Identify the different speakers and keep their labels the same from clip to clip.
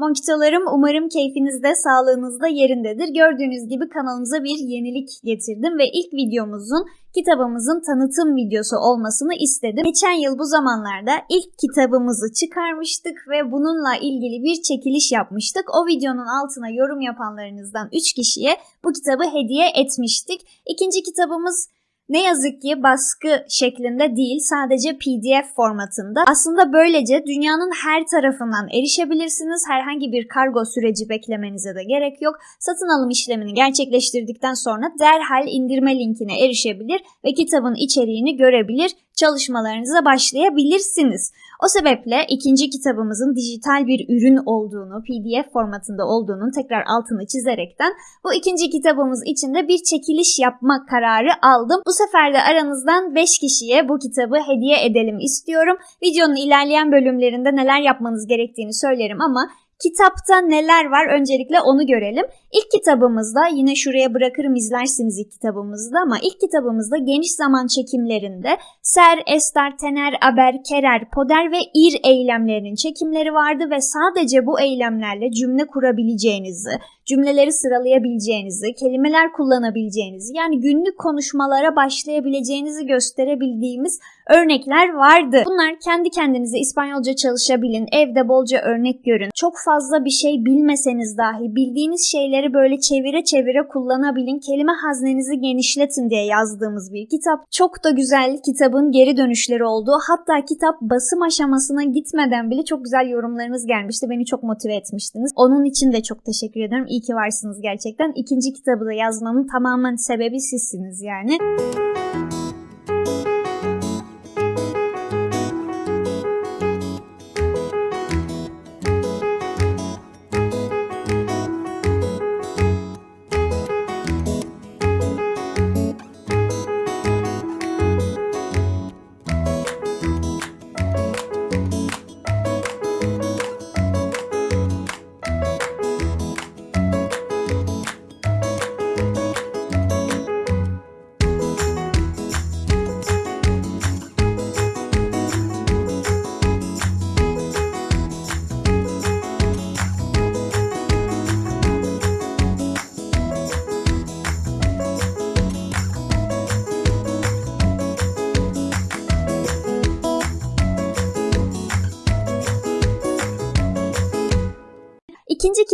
Speaker 1: Monkitolarım umarım keyfinizde, sağlığınızda yerindedir. Gördüğünüz gibi kanalımıza bir yenilik getirdim ve ilk videomuzun kitabımızın tanıtım videosu olmasını istedim. Geçen yıl bu zamanlarda ilk kitabımızı çıkarmıştık ve bununla ilgili bir çekiliş yapmıştık. O videonun altına yorum yapanlarınızdan 3 kişiye bu kitabı hediye etmiştik. İkinci kitabımız ne yazık ki baskı şeklinde değil sadece PDF formatında. Aslında böylece dünyanın her tarafından erişebilirsiniz. Herhangi bir kargo süreci beklemenize de gerek yok. Satın alım işlemini gerçekleştirdikten sonra derhal indirme linkine erişebilir ve kitabın içeriğini görebilir, çalışmalarınıza başlayabilirsiniz. O sebeple ikinci kitabımızın dijital bir ürün olduğunu, PDF formatında olduğunu tekrar altını çizerekten bu ikinci kitabımız için de bir çekiliş yapma kararı aldım. Bu sefer de aranızdan 5 kişiye bu kitabı hediye edelim istiyorum. Videonun ilerleyen bölümlerinde neler yapmanız gerektiğini söylerim ama Kitapta neler var öncelikle onu görelim. İlk kitabımızda yine şuraya bırakırım izlersiniz ilk kitabımızda ama ilk kitabımızda geniş zaman çekimlerinde ser, ester, tener, aber, kerer, poder ve ir eylemlerinin çekimleri vardı ve sadece bu eylemlerle cümle kurabileceğinizi, cümleleri sıralayabileceğinizi, kelimeler kullanabileceğinizi yani günlük konuşmalara başlayabileceğinizi gösterebildiğimiz örnekler vardı. Bunlar kendi kendinize İspanyolca çalışabilin, evde bolca örnek görün. Çok fazla bir şey bilmeseniz dahi bildiğiniz şeyleri böyle çevire çevire kullanabilin. Kelime haznenizi genişletin diye yazdığımız bir kitap. Çok da güzel kitabın geri dönüşleri oldu. Hatta kitap basım aşamasına gitmeden bile çok güzel yorumlarınız gelmişti. Beni çok motive etmiştiniz. Onun için de çok teşekkür ederim. İyi ki varsınız gerçekten. İkinci kitabı da yazmamın tamamen sebebi sizsiniz yani.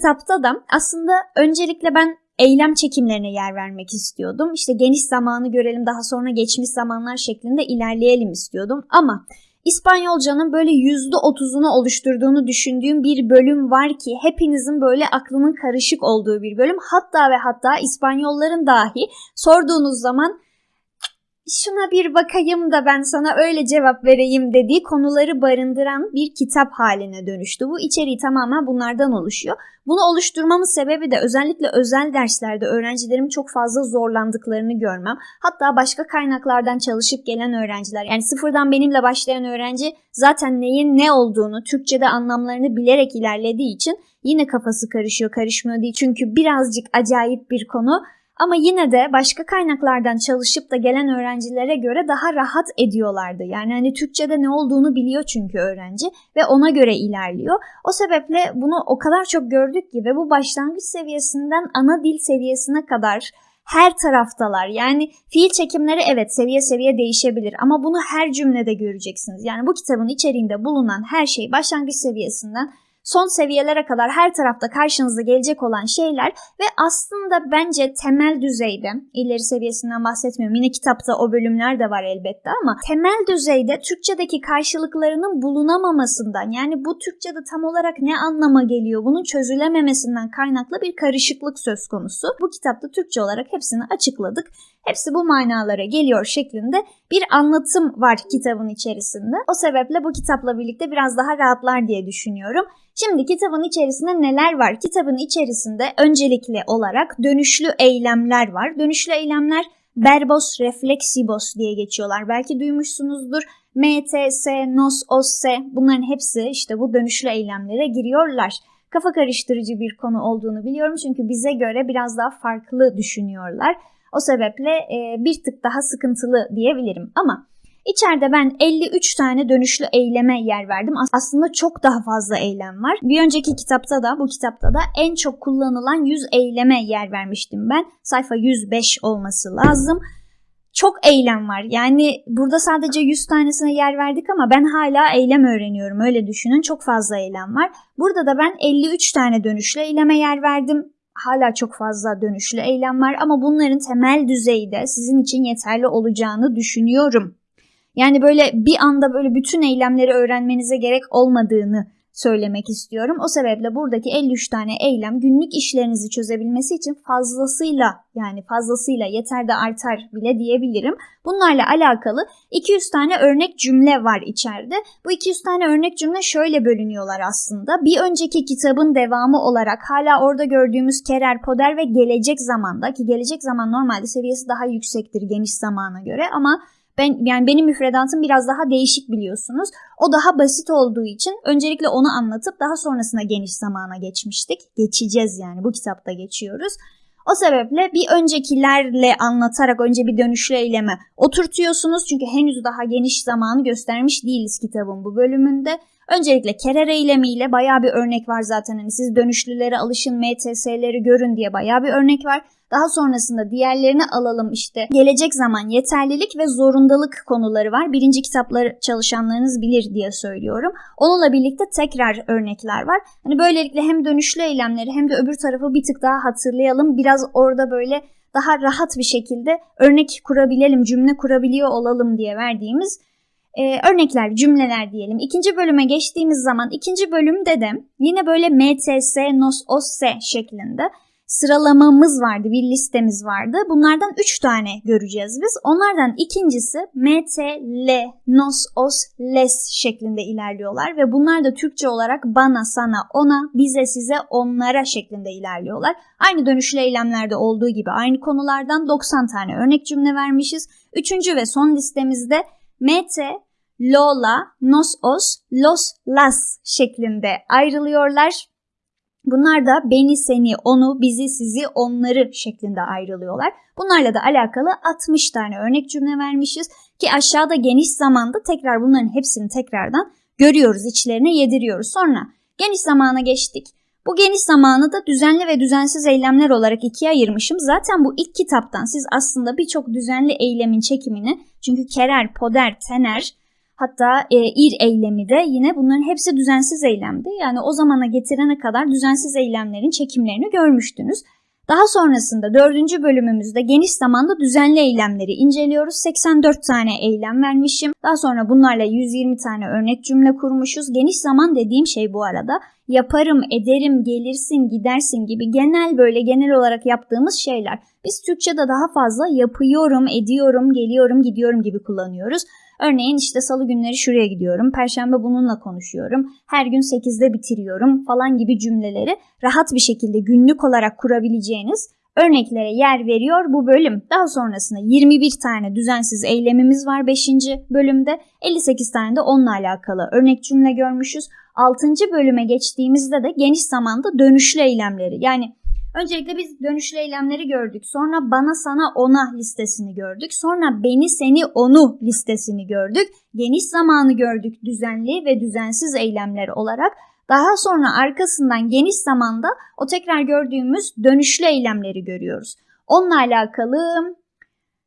Speaker 1: Kitapta da aslında öncelikle ben eylem çekimlerine yer vermek istiyordum. İşte geniş zamanı görelim daha sonra geçmiş zamanlar şeklinde ilerleyelim istiyordum. Ama İspanyolcanın böyle %30'unu oluşturduğunu düşündüğüm bir bölüm var ki hepinizin böyle aklının karışık olduğu bir bölüm. Hatta ve hatta İspanyolların dahi sorduğunuz zaman şuna bir bakayım da ben sana öyle cevap vereyim dediği konuları barındıran bir kitap haline dönüştü. Bu içeriği tamamen bunlardan oluşuyor. Bunu oluşturmamın sebebi de özellikle özel derslerde öğrencilerim çok fazla zorlandıklarını görmem. Hatta başka kaynaklardan çalışıp gelen öğrenciler yani sıfırdan benimle başlayan öğrenci zaten neyin ne olduğunu Türkçe'de anlamlarını bilerek ilerlediği için yine kafası karışıyor karışmıyor değil. Çünkü birazcık acayip bir konu ama yine de başka kaynaklardan çalışıp da gelen öğrencilere göre daha rahat ediyorlardı. Yani hani Türkçe'de ne olduğunu biliyor çünkü öğrenci ve ona göre ilerliyor. O sebeple bunu o kadar çok gördük ki ve bu başlangıç seviyesinden ana dil seviyesine kadar her taraftalar. Yani fiil çekimleri evet seviye seviye değişebilir ama bunu her cümlede göreceksiniz. Yani bu kitabın içeriğinde bulunan her şey başlangıç seviyesinden son seviyelere kadar her tarafta karşınıza gelecek olan şeyler ve aslında bence temel düzeyde ileri seviyesinden bahsetmiyorum. Yine kitapta o bölümler de var elbette ama temel düzeyde Türkçedeki karşılıklarının bulunamamasından yani bu Türkçede tam olarak ne anlama geliyor bunun çözülememesinden kaynaklı bir karışıklık söz konusu. Bu kitapta Türkçe olarak hepsini açıkladık. Hepsi bu manalara geliyor şeklinde bir anlatım var kitabın içerisinde. O sebeple bu kitapla birlikte biraz daha rahatlar diye düşünüyorum. Şimdi kitabın içerisinde neler var? Kitabın içerisinde öncelikli olarak dönüşlü eylemler var. Dönüşlü eylemler verbos reflexibos diye geçiyorlar. Belki duymuşsunuzdur. MTS, NOS, OSS bunların hepsi işte bu dönüşlü eylemlere giriyorlar. Kafa karıştırıcı bir konu olduğunu biliyorum çünkü bize göre biraz daha farklı düşünüyorlar. O sebeple e, bir tık daha sıkıntılı diyebilirim ama İçeride ben 53 tane dönüşlü eyleme yer verdim. Aslında çok daha fazla eylem var. Bir önceki kitapta da bu kitapta da en çok kullanılan 100 eyleme yer vermiştim ben. Sayfa 105 olması lazım. Çok eylem var. Yani burada sadece 100 tanesine yer verdik ama ben hala eylem öğreniyorum. Öyle düşünün. Çok fazla eylem var. Burada da ben 53 tane dönüşlü eyleme yer verdim hala çok fazla dönüşlü eylem var ama bunların temel düzeyde sizin için yeterli olacağını düşünüyorum. Yani böyle bir anda böyle bütün eylemleri öğrenmenize gerek olmadığını söylemek istiyorum. O sebeple buradaki 53 tane eylem günlük işlerinizi çözebilmesi için fazlasıyla yani fazlasıyla yeter de artar bile diyebilirim. Bunlarla alakalı 200 tane örnek cümle var içeride. Bu 200 tane örnek cümle şöyle bölünüyorlar aslında. Bir önceki kitabın devamı olarak hala orada gördüğümüz kerer, poder ve gelecek zamanda ki gelecek zaman normalde seviyesi daha yüksektir geniş zamana göre ama ben yani benim müfredatım biraz daha değişik biliyorsunuz. O daha basit olduğu için öncelikle onu anlatıp daha sonrasında geniş zamana geçmiştik. Geçeceğiz yani bu kitapta geçiyoruz. O sebeple bir öncekilerle anlatarak önce bir dönüşlü eyleme oturtuyorsunuz. Çünkü henüz daha geniş zamanı göstermiş değiliz kitabın bu bölümünde. Öncelikle kerer eylemiyle baya bir örnek var zaten. Hani siz dönüşlülere alışın, MTS'leri görün diye baya bir örnek var. Daha sonrasında diğerlerini alalım işte. Gelecek zaman yeterlilik ve zorundalık konuları var. Birinci kitapları çalışanlarınız bilir diye söylüyorum. Onunla birlikte tekrar örnekler var. Hani böylelikle hem dönüşlü eylemleri hem de öbür tarafı bir tık daha hatırlayalım. Biraz orada böyle daha rahat bir şekilde örnek kurabilelim, cümle kurabiliyor olalım diye verdiğimiz e, örnekler, cümleler diyelim. İkinci bölüme geçtiğimiz zaman ikinci bölümde de yine böyle MTS, NOS, OSS şeklinde sıralamamız vardı, bir listemiz vardı. Bunlardan 3 tane göreceğiz biz. Onlardan ikincisi MT, L, Nos, Os, Les şeklinde ilerliyorlar ve bunlar da Türkçe olarak bana, sana, ona, bize, size, onlara şeklinde ilerliyorlar. Aynı dönüşlü eylemlerde olduğu gibi aynı konulardan 90 tane örnek cümle vermişiz. Üçüncü ve son listemizde MT, Lola, Nos, Os, Los, Las şeklinde ayrılıyorlar. Bunlar da beni, seni, onu, bizi, sizi, onları şeklinde ayrılıyorlar. Bunlarla da alakalı 60 tane örnek cümle vermişiz ki aşağıda geniş zamanda tekrar bunların hepsini tekrardan görüyoruz, içlerine yediriyoruz. Sonra geniş zamana geçtik. Bu geniş zamanı da düzenli ve düzensiz eylemler olarak ikiye ayırmışım. Zaten bu ilk kitaptan siz aslında birçok düzenli eylemin çekimini çünkü kerer, poder, tener, Hatta e, ir eylemi de yine bunların hepsi düzensiz eylemdi. Yani o zamana getirene kadar düzensiz eylemlerin çekimlerini görmüştünüz. Daha sonrasında dördüncü bölümümüzde geniş zamanda düzenli eylemleri inceliyoruz. 84 tane eylem vermişim. Daha sonra bunlarla 120 tane örnek cümle kurmuşuz. Geniş zaman dediğim şey bu arada yaparım, ederim, gelirsin, gidersin gibi genel böyle genel olarak yaptığımız şeyler. Biz Türkçe'de daha fazla yapıyorum, ediyorum, geliyorum, gidiyorum gibi kullanıyoruz. Örneğin işte salı günleri şuraya gidiyorum, perşembe bununla konuşuyorum, her gün 8'de bitiriyorum falan gibi cümleleri rahat bir şekilde günlük olarak kurabileceğiniz örneklere yer veriyor bu bölüm. Daha sonrasında 21 tane düzensiz eylemimiz var 5. bölümde. 58 tane de onunla alakalı örnek cümle görmüşüz. 6. bölüme geçtiğimizde de geniş zamanda dönüşlü eylemleri yani Öncelikle biz dönüşlü eylemleri gördük. Sonra bana sana ona listesini gördük. Sonra beni seni onu listesini gördük. Geniş zamanı gördük düzenli ve düzensiz eylemler olarak. Daha sonra arkasından geniş zamanda o tekrar gördüğümüz dönüşlü eylemleri görüyoruz. Onunla alakalı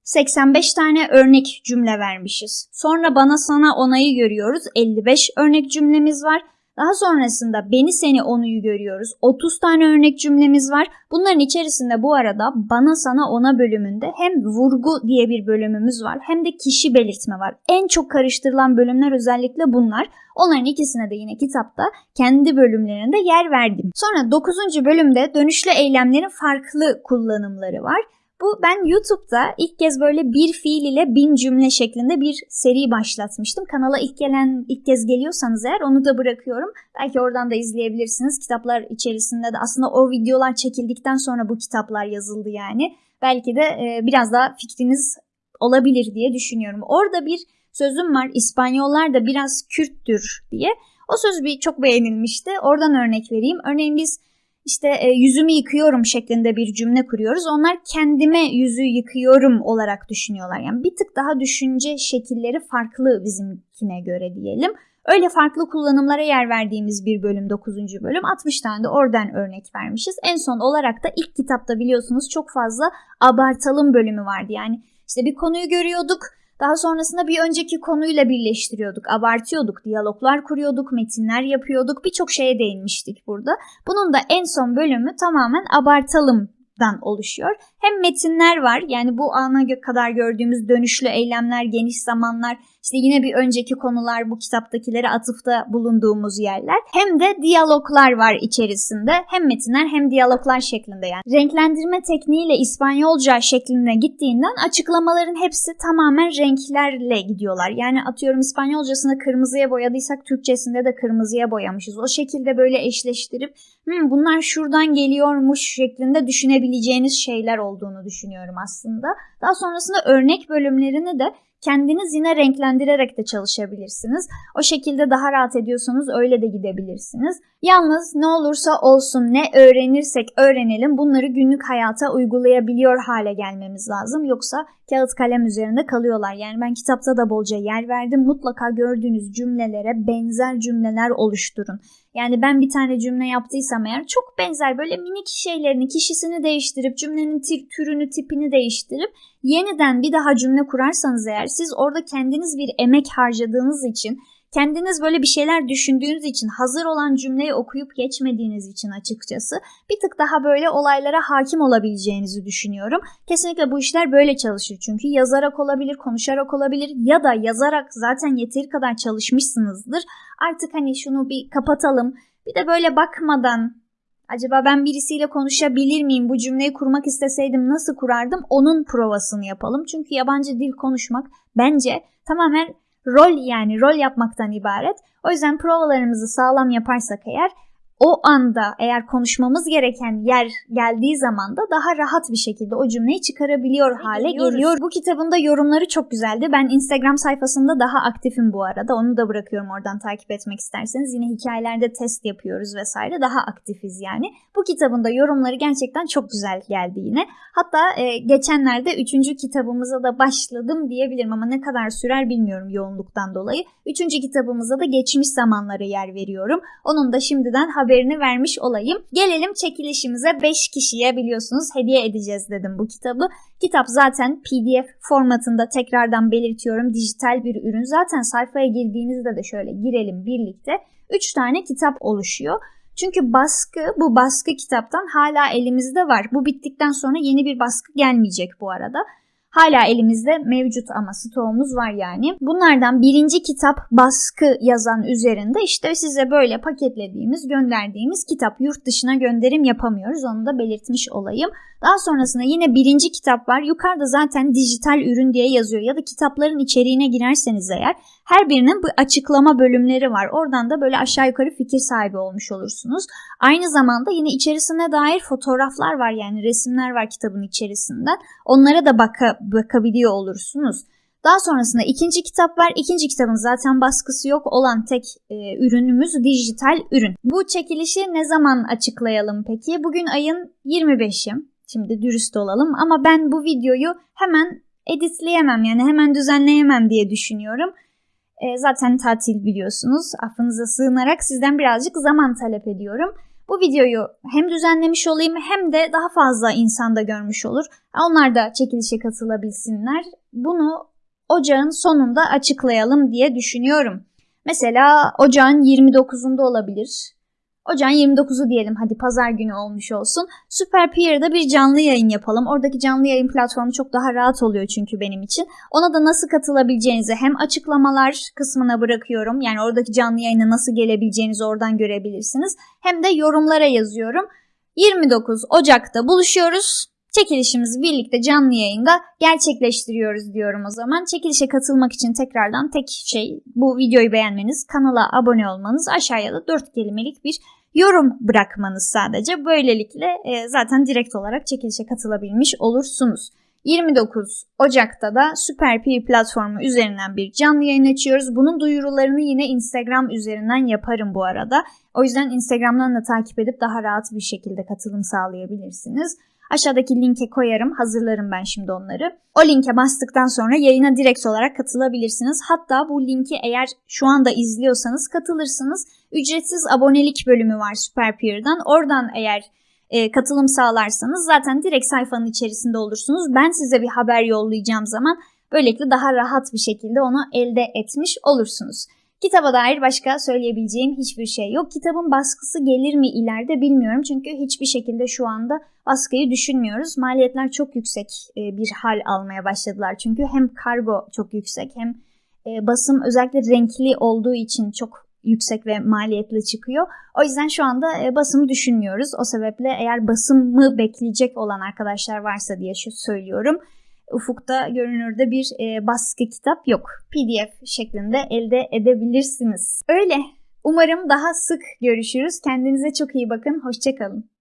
Speaker 1: 85 tane örnek cümle vermişiz. Sonra bana sana onayı görüyoruz. 55 örnek cümlemiz var. Daha sonrasında beni seni onuyu görüyoruz. 30 tane örnek cümlemiz var. Bunların içerisinde bu arada bana sana ona bölümünde hem vurgu diye bir bölümümüz var hem de kişi belirtme var. En çok karıştırılan bölümler özellikle bunlar. Onların ikisine de yine kitapta kendi bölümlerinde yer verdim. Sonra 9. bölümde dönüşlü eylemlerin farklı kullanımları var. Bu ben YouTube'da ilk kez böyle bir fiil ile bin cümle şeklinde bir seri başlatmıştım. Kanala ilk gelen ilk kez geliyorsanız eğer onu da bırakıyorum. Belki oradan da izleyebilirsiniz. Kitaplar içerisinde de aslında o videolar çekildikten sonra bu kitaplar yazıldı yani. Belki de e, biraz daha fikriniz olabilir diye düşünüyorum. Orada bir sözüm var. İspanyollar da biraz Kürttür diye. O söz bir çok beğenilmişti. Oradan örnek vereyim. Örneğin biz işte e, yüzümü yıkıyorum şeklinde bir cümle kuruyoruz. Onlar kendime yüzü yıkıyorum olarak düşünüyorlar. Yani bir tık daha düşünce şekilleri farklı bizimkine göre diyelim. Öyle farklı kullanımlara yer verdiğimiz bir bölüm 9. bölüm 60 tane de oradan örnek vermişiz. En son olarak da ilk kitapta biliyorsunuz çok fazla abartalım bölümü vardı. Yani işte bir konuyu görüyorduk daha sonrasında bir önceki konuyla birleştiriyorduk, abartıyorduk, diyaloglar kuruyorduk, metinler yapıyorduk, birçok şeye değinmiştik burada. Bunun da en son bölümü tamamen abartalım dan oluşuyor. Hem metinler var yani bu ana kadar gördüğümüz dönüşlü eylemler, geniş zamanlar, işte yine bir önceki konular bu kitaptakilere atıfta bulunduğumuz yerler. Hem de diyaloglar var içerisinde. Hem metinler hem diyaloglar şeklinde yani. Renklendirme tekniğiyle İspanyolca şeklinde gittiğinden açıklamaların hepsi tamamen renklerle gidiyorlar. Yani atıyorum İspanyolcasını kırmızıya boyadıysak Türkçesinde de kırmızıya boyamışız. O şekilde böyle eşleştirip hmm, bunlar şuradan geliyormuş şeklinde düşünebileceğiniz şeyler olduğunu düşünüyorum aslında. Daha sonrasında örnek bölümlerini de kendiniz yine renklendirerek de çalışabilirsiniz. O şekilde daha rahat ediyorsanız öyle de gidebilirsiniz. Yalnız ne olursa olsun ne öğrenirsek öğrenelim bunları günlük hayata uygulayabiliyor hale gelmemiz lazım. Yoksa kağıt kalem üzerinde kalıyorlar. Yani ben kitapta da bolca yer verdim. Mutlaka gördüğünüz cümlelere benzer cümleler oluşturun. Yani ben bir tane cümle yaptıysam eğer çok benzer böyle minik şeylerini, kişisini değiştirip cümlenin türünü, tipini değiştirip yeniden bir daha cümle kurarsanız eğer siz orada kendiniz bir emek harcadığınız için kendiniz böyle bir şeyler düşündüğünüz için hazır olan cümleyi okuyup geçmediğiniz için açıkçası bir tık daha böyle olaylara hakim olabileceğinizi düşünüyorum. Kesinlikle bu işler böyle çalışır çünkü yazarak olabilir, konuşarak olabilir ya da yazarak zaten yeteri kadar çalışmışsınızdır. Artık hani şunu bir kapatalım. Bir de böyle bakmadan acaba ben birisiyle konuşabilir miyim? Bu cümleyi kurmak isteseydim nasıl kurardım? Onun provasını yapalım. Çünkü yabancı dil konuşmak bence tamamen rol yani rol yapmaktan ibaret. O yüzden provalarımızı sağlam yaparsak eğer o anda eğer konuşmamız gereken yer geldiği zaman da daha rahat bir şekilde o cümleyi çıkarabiliyor hale Geliyoruz. geliyor. Bu kitabın da yorumları çok güzeldi. Ben Instagram sayfasında daha aktifim bu arada. Onu da bırakıyorum oradan takip etmek isterseniz. Yine hikayelerde test yapıyoruz vesaire. Daha aktifiz yani. Bu kitabın da yorumları gerçekten çok güzel geldi yine. Hatta e, geçenlerde üçüncü kitabımıza da başladım diyebilirim ama ne kadar sürer bilmiyorum yoğunluktan dolayı. Üçüncü kitabımıza da geçmiş zamanları yer veriyorum. Onun da şimdiden haberini vermiş olayım. Gelelim çekilişimize 5 kişiye biliyorsunuz hediye edeceğiz dedim bu kitabı. Kitap zaten PDF formatında tekrardan belirtiyorum dijital bir ürün. Zaten sayfaya girdiğinizde de şöyle girelim birlikte. 3 tane kitap oluşuyor. Çünkü baskı bu baskı kitaptan hala elimizde var. Bu bittikten sonra yeni bir baskı gelmeyecek bu arada. Hala elimizde mevcut ama stoğumuz var yani. Bunlardan birinci kitap baskı yazan üzerinde işte size böyle paketlediğimiz, gönderdiğimiz kitap yurt dışına gönderim yapamıyoruz. Onu da belirtmiş olayım. Daha sonrasında yine birinci kitap var. Yukarıda zaten dijital ürün diye yazıyor ya da kitapların içeriğine girerseniz eğer her birinin bu açıklama bölümleri var. Oradan da böyle aşağı yukarı fikir sahibi olmuş olursunuz. Aynı zamanda yine içerisine dair fotoğraflar var yani resimler var kitabın içerisinde. Onlara da baka, bakabiliyor olursunuz. Daha sonrasında ikinci kitap var. İkinci kitabın zaten baskısı yok olan tek e, ürünümüz dijital ürün. Bu çekilişi ne zaman açıklayalım peki? Bugün ayın 25'i. Şimdi dürüst olalım ama ben bu videoyu hemen editleyemem yani hemen düzenleyemem diye düşünüyorum. E, zaten tatil biliyorsunuz. Affınıza sığınarak sizden birazcık zaman talep ediyorum. Bu videoyu hem düzenlemiş olayım hem de daha fazla insanda görmüş olur. Onlar da çekilişe katılabilsinler. Bunu ocağın sonunda açıklayalım diye düşünüyorum. Mesela ocağın 29'unda olabilir. Ocağın 29'u diyelim hadi pazar günü olmuş olsun. Süper Peer'da bir canlı yayın yapalım. Oradaki canlı yayın platformu çok daha rahat oluyor çünkü benim için. Ona da nasıl katılabileceğinizi hem açıklamalar kısmına bırakıyorum. Yani oradaki canlı yayına nasıl gelebileceğinizi oradan görebilirsiniz. Hem de yorumlara yazıyorum. 29 Ocak'ta buluşuyoruz. Çekilişimizi birlikte canlı yayında gerçekleştiriyoruz diyorum o zaman. Çekilişe katılmak için tekrardan tek şey bu videoyu beğenmeniz, kanala abone olmanız, aşağıya da 4 kelimelik bir yorum bırakmanız sadece. Böylelikle e, zaten direkt olarak çekilişe katılabilmiş olursunuz. 29 Ocak'ta da Süper P platformu üzerinden bir canlı yayın açıyoruz. Bunun duyurularını yine Instagram üzerinden yaparım bu arada. O yüzden Instagram'dan da takip edip daha rahat bir şekilde katılım sağlayabilirsiniz. Aşağıdaki linke koyarım, hazırlarım ben şimdi onları. O linke bastıktan sonra yayına direkt olarak katılabilirsiniz. Hatta bu linki eğer şu anda izliyorsanız katılırsınız. Ücretsiz abonelik bölümü var Superpeer'dan. Oradan eğer e, katılım sağlarsanız zaten direkt sayfanın içerisinde olursunuz. Ben size bir haber yollayacağım zaman böylelikle daha rahat bir şekilde onu elde etmiş olursunuz. Kitaba dair başka söyleyebileceğim hiçbir şey yok. Kitabın baskısı gelir mi ileride bilmiyorum. Çünkü hiçbir şekilde şu anda baskıyı düşünmüyoruz. Maliyetler çok yüksek e, bir hal almaya başladılar. Çünkü hem kargo çok yüksek hem e, basım özellikle renkli olduğu için çok yüksek ve maliyetli çıkıyor. O yüzden şu anda e, basımı düşünmüyoruz. O sebeple eğer basımı bekleyecek olan arkadaşlar varsa diye şu söylüyorum. Ufukta görünürde bir e, baskı kitap yok. PDF şeklinde elde edebilirsiniz. Öyle. Umarım daha sık görüşürüz. Kendinize çok iyi bakın. Hoşçakalın.